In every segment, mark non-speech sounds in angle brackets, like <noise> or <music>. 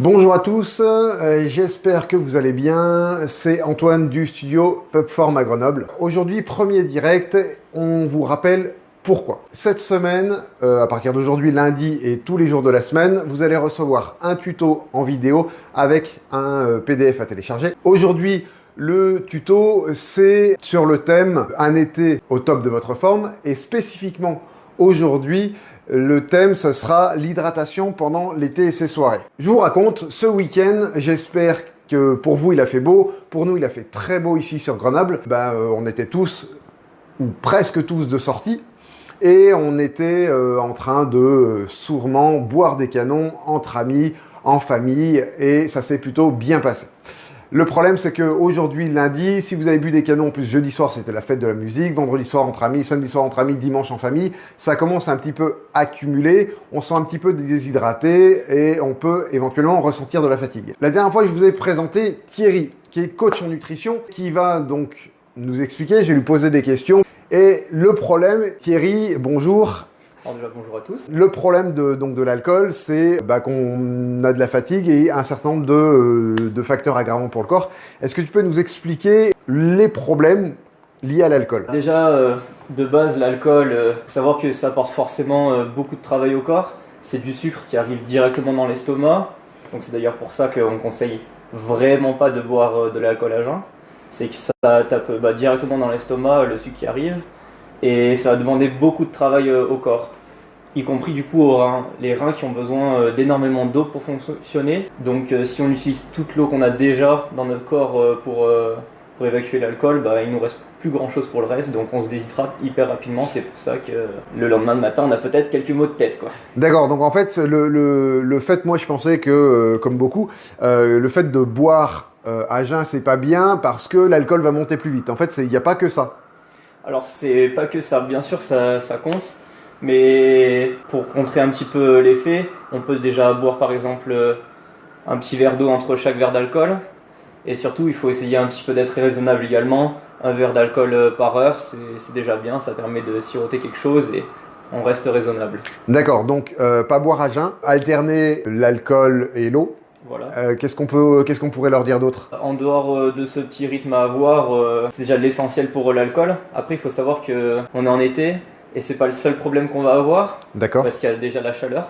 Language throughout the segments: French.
Bonjour à tous, euh, j'espère que vous allez bien. C'est Antoine du studio Pubform à Grenoble. Aujourd'hui, premier direct, on vous rappelle pourquoi. Cette semaine, euh, à partir d'aujourd'hui, lundi et tous les jours de la semaine, vous allez recevoir un tuto en vidéo avec un euh, PDF à télécharger. Aujourd'hui, le tuto, c'est sur le thème un été au top de votre forme et spécifiquement aujourd'hui, le thème, ce sera l'hydratation pendant l'été et ses soirées. Je vous raconte, ce week-end, j'espère que pour vous, il a fait beau. Pour nous, il a fait très beau ici sur Grenoble. Ben, euh, on était tous, ou presque tous, de sortie. Et on était euh, en train de euh, sourement boire des canons entre amis, en famille. Et ça s'est plutôt bien passé. Le problème, c'est qu'aujourd'hui, lundi, si vous avez bu des canons, en plus jeudi soir, c'était la fête de la musique, vendredi soir entre amis, samedi soir entre amis, dimanche en famille, ça commence un petit peu à accumuler, on sent un petit peu déshydraté et on peut éventuellement ressentir de la fatigue. La dernière fois, je vous ai présenté Thierry, qui est coach en nutrition, qui va donc nous expliquer, je vais lui poser des questions. Et le problème, Thierry, bonjour, bonjour à tous. Le problème de, donc, de l'alcool, c'est bah, qu'on a de la fatigue et un certain nombre de, euh, de facteurs aggravants pour le corps. Est-ce que tu peux nous expliquer les problèmes liés à l'alcool? Déjà, euh, de base, l'alcool, euh, savoir que ça apporte forcément beaucoup de travail au corps. C'est du sucre qui arrive directement dans l'estomac. Donc c'est d'ailleurs pour ça qu'on conseille vraiment pas de boire de l'alcool à jeun. C'est que ça tape bah, directement dans l'estomac le sucre qui arrive et ça va demander beaucoup de travail au corps y compris du coup aux reins. Les reins qui ont besoin euh, d'énormément d'eau pour fonctionner. Donc euh, si on utilise toute l'eau qu'on a déjà dans notre corps euh, pour, pour évacuer l'alcool, bah, il nous reste plus grand chose pour le reste, donc on se déshydrate hyper rapidement. C'est pour ça que le lendemain de matin, on a peut-être quelques maux de tête. quoi. D'accord, donc en fait, le, le, le, fait, moi je pensais que, comme beaucoup, le fait de boire à jeun, c'est pas bien parce que l'alcool va monter plus vite. En fait, il n'y a pas que ça. Alors, c'est pas que ça, bien sûr, ça, ça compte. Mais pour contrer un petit peu l'effet, on peut déjà boire par exemple un petit verre d'eau entre chaque verre d'alcool. Et surtout, il faut essayer un petit peu d'être raisonnable également. Un verre d'alcool par heure, c'est déjà bien, ça permet de siroter quelque chose et on reste raisonnable. D'accord, donc euh, pas boire à jeun, alterner l'alcool et l'eau. Voilà. Euh, qu'est-ce qu'on peut, qu'est-ce qu'on pourrait leur dire d'autre? En dehors euh, de ce petit rythme à avoir, c'est déjà l'essentiel pour l'alcool. Après, il faut savoir que on est en été, et c'est pas le seul problème qu'on va avoir. D'accord. Parce qu'il y a déjà la chaleur.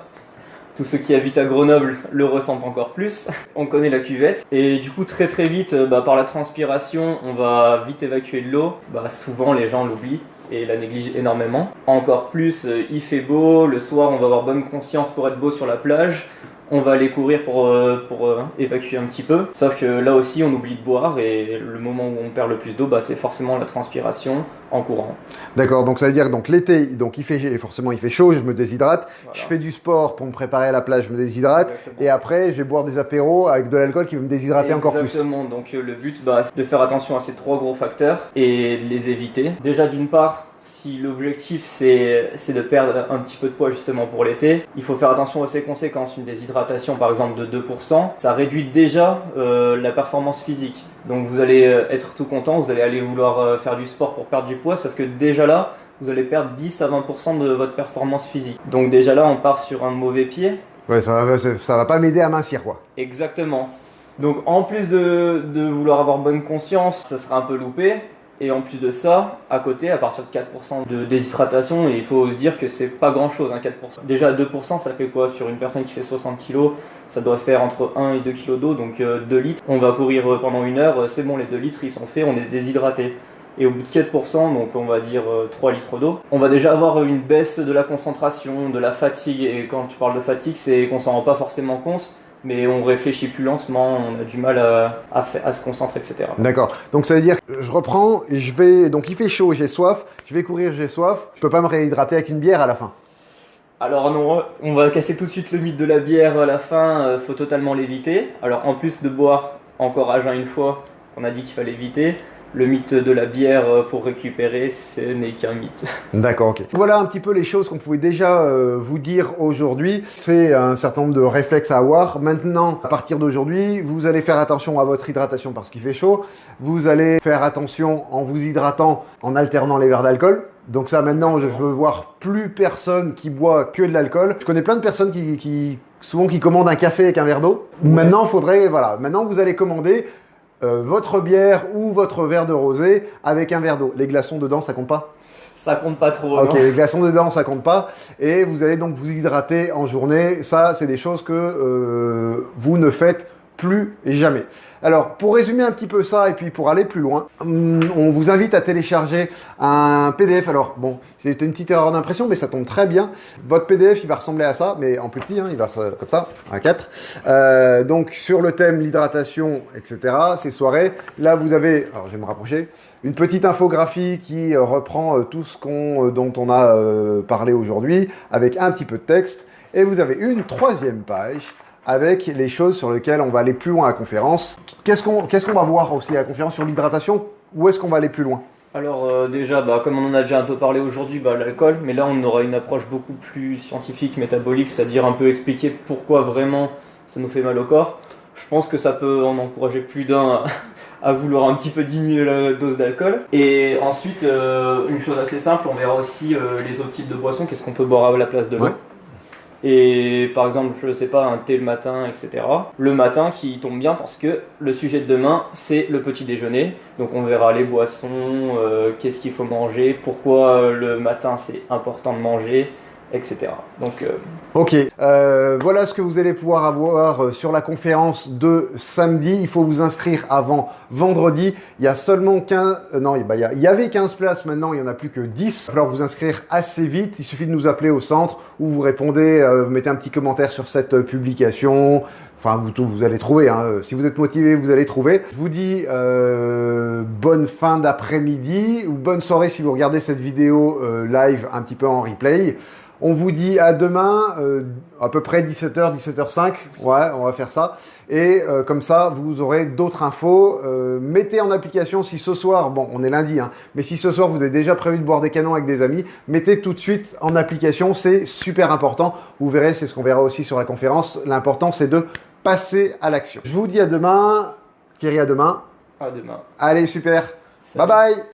Tous ceux qui habitent à Grenoble le ressentent encore plus. On connaît la cuvette. Et du coup, très très vite, euh, bah, par la transpiration, on va vite évacuer de l'eau. Bah, souvent, les gens l'oublient et la négligent énormément. Encore plus, euh, il fait beau, le soir, on va avoir bonne conscience pour être beau sur la plage on va aller courir pour, euh, pour euh, évacuer un petit peu. Sauf que là aussi, on oublie de boire et le moment où on perd le plus d'eau, bah, c'est forcément la transpiration en courant. D'accord, donc ça veut dire donc l'été, donc il fait forcément il fait chaud, je me déshydrate. Je fais du sport pour me préparer à la plage, je me déshydrate. Et après, je vais boire des apéros avec de l'alcool qui va me déshydrater encore plus. Exactement. Donc euh, le but, bah, c'est de faire attention à ces trois gros facteurs et de les éviter. Déjà d'une part, si l'objectif c'est de perdre un petit peu de poids justement pour l'été, il faut faire attention à ses conséquences. Une déshydratation par exemple de 2%, ça réduit déjà euh, la performance physique. Donc vous allez euh, être tout content, vous allez aller vouloir euh, faire du sport pour perdre du poids, sauf que déjà là, vous allez perdre 10 à 20% de votre performance physique. Donc déjà là, on part sur un mauvais pied. Ouais, ça va, ça va pas m'aider à mincir quoi. Exactement. Donc en plus de, de vouloir avoir bonne conscience, ça sera un peu loupé. Et en plus de ça, à côté, à partir de 4% de déshydratation, il faut se dire que c'est pas grand chose, hein, 4%. Déjà 2%, ça fait quoi Sur une personne qui fait 60 kg, ça doit faire entre 1 et 2 kg d'eau, donc 2 euh, litres. On va courir euh, pendant une heure, euh, c'est bon, les 2 litres ils sont faits, on est déshydraté. Et au bout de 4%, donc on va dire 3 litres d'eau, on va déjà avoir une baisse de la concentration, de la fatigue. Et quand tu parles de fatigue, c'est qu'on s'en rend pas forcément compte mais on réfléchit plus lentement, on a du mal à, à, se concentrer, etc. D'accord. Donc ça veut dire que je reprends et je vais. Donc il fait chaud, j'ai soif, je vais courir, j'ai soif. Je peux pas me réhydrater avec une bière à la fin. Alors non, on va casser tout de suite le mythe de la bière à la fin, euh, faut totalement l'éviter. Alors en plus de boire encore à jeun une fois, qu'on a dit qu'il fallait éviter, le mythe de la bière euh, pour récupérer, ce n'est qu'un mythe. <laughs> D'accord, ok. Voilà un petit peu les choses qu'on pouvait déjà euh, vous dire aujourd'hui. C'est un certain nombre de réflexes à avoir. Maintenant, à partir d'aujourd'hui, vous allez faire attention à votre hydratation parce qu'il fait chaud. Vous allez faire attention en vous hydratant en alternant les verres d'alcool. Donc ça, maintenant, je veux voir plus personne qui boit que de l'alcool. Je connais plein de personnes qui, qui souvent qui commandent un café avec un verre d'eau. Maintenant, faudrait, voilà, maintenant vous allez commander euh, votre bière ou votre verre de rosé avec un verre d'eau. Les glaçons dedans, ça compte pas Ça compte pas trop. Ok, non les glaçons dedans, ça compte pas. Et vous allez donc vous hydrater en journée. Ça, c'est des choses que euh, vous ne faites plus jamais. Alors, pour résumer un petit peu ça et puis pour aller plus loin, hum, on vous invite à télécharger un PDF. Alors, bon, c'est une petite erreur d'impression, mais ça tombe très bien. Votre PDF, il va ressembler à ça, mais en plus petit, hein, il va comme ça, à 4. Euh, donc, sur le thème l'hydratation, etc., ces soirées, là, vous avez, alors je vais me rapprocher, une petite infographie qui euh, reprend euh, tout ce qu'on, dont on a parlé aujourd'hui, avec un petit peu de texte. Et vous avez une troisième page avec les choses sur lesquelles on va aller plus loin à la conférence. Qu'est-ce qu'on va voir aussi à la conférence sur l'hydratation? Où est-ce qu'on va aller plus loin? Alors euh, déjà, bah, comme on en a déjà un peu parlé aujourd'hui, bah, l'alcool, mais là on aura une approche beaucoup plus scientifique, métabolique, c'est-à-dire un peu expliquer pourquoi vraiment ça nous fait mal au corps. Je pense que ça peut en encourager plus d'un à, <laughs> à vouloir un petit peu diminuer la dose d'alcool. Et ensuite, euh, une chose assez simple, on verra aussi euh, les autres types de boissons, qu'est-ce qu'on peut boire à la place de l'eau. Ouais. Et par exemple, je sais pas, un thé le matin, etc. Le matin qui tombe bien parce que le sujet de demain, c'est le petit déjeuner. Donc on verra les boissons, euh, qu'est-ce qu'il faut manger, pourquoi euh, le matin c'est important de manger, etc. Donc euh, Ok, euh, voilà ce que vous allez pouvoir avoir euh, sur la conférence de samedi. Il faut vous inscrire avant vendredi. Il y a seulement 15... euh, non, bah, il y, y avait 15 places, maintenant il n'y en a plus que 10. Il va falloir vous inscrire assez vite. Il suffit de nous appeler au centre ou vous répondez, vous mettez un petit commentaire sur cette publication. Enfin, vous, vous allez trouver. hein. Si vous êtes motivé, vous allez trouver. Je vous dis euh, bonne fin d'après-midi ou bonne soirée si vous regardez cette vidéo euh, live un petit peu en replay. On vous dit à demain, euh, à peu près 17h, 17h05. Ouais, on va faire ça. Et euh, comme ça, vous aurez d'autres infos. Euh, mettez en application si ce soir, bon, on est lundi, hein, mais si ce soir vous avez déjà prévu de boire des canons avec des amis, mettez tout de suite en application. C'est super important. Vous verrez, c'est ce qu'on verra aussi sur la conférence. L'important, c'est de passer à l'action. Je vous dis à demain. Thierry, à demain. à demain. Allez, super. Salut. Bye bye.